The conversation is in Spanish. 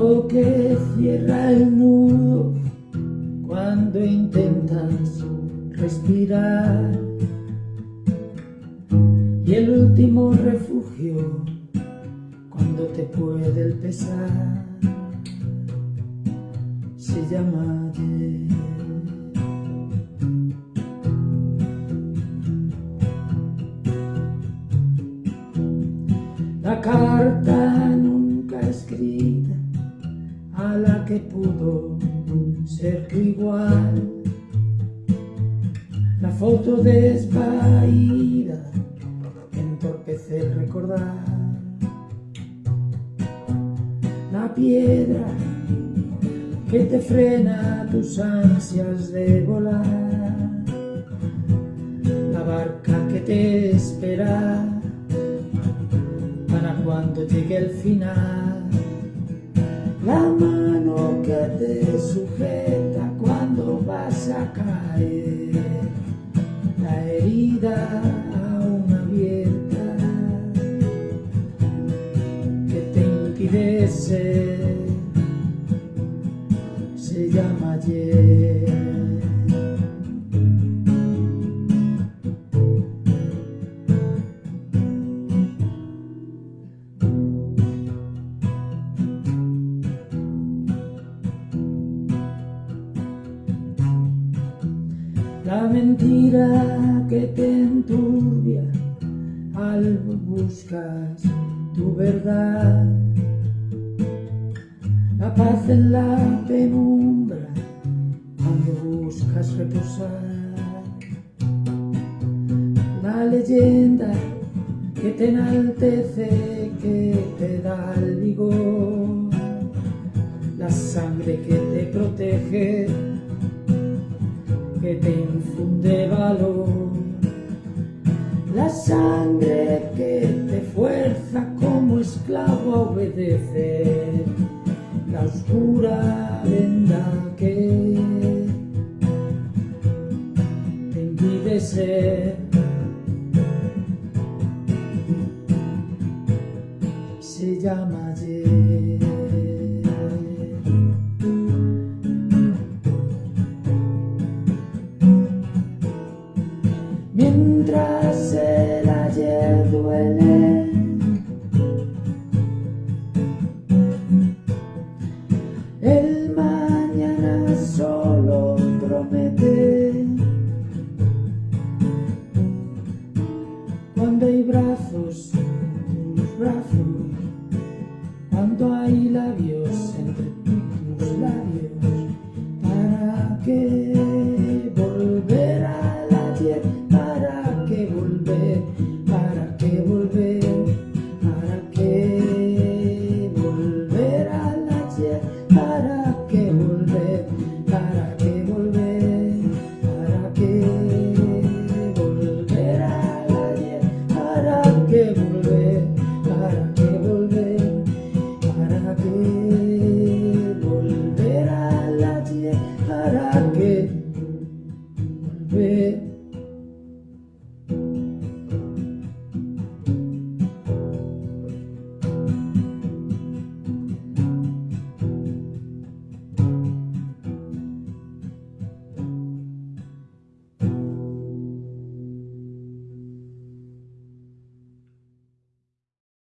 Que cierra el nudo cuando intentas respirar y el último refugio cuando te puede el pesar se llama. La carta nunca escrita la que pudo ser tu igual. La foto desvaída que entorpece el recordar. La piedra que te frena tus ansias de volar. La barca que te espera para cuando llegue el final. La mano que te sujeta cuando vas a caer. La herida aún abierta que te impide se llama ayer. La mentira que te enturbia al buscas tu verdad la paz en la penumbra cuando buscas reposar. La leyenda que te enaltece, que te da el vigor. La sangre que te protege, que te infunde valor. La sangre que te fuerza como esclavo a obedecer la oscura venda que te impide ser se llama brazos, tus brazos. Cuando hay labios entre tus labios. ¿Para qué forget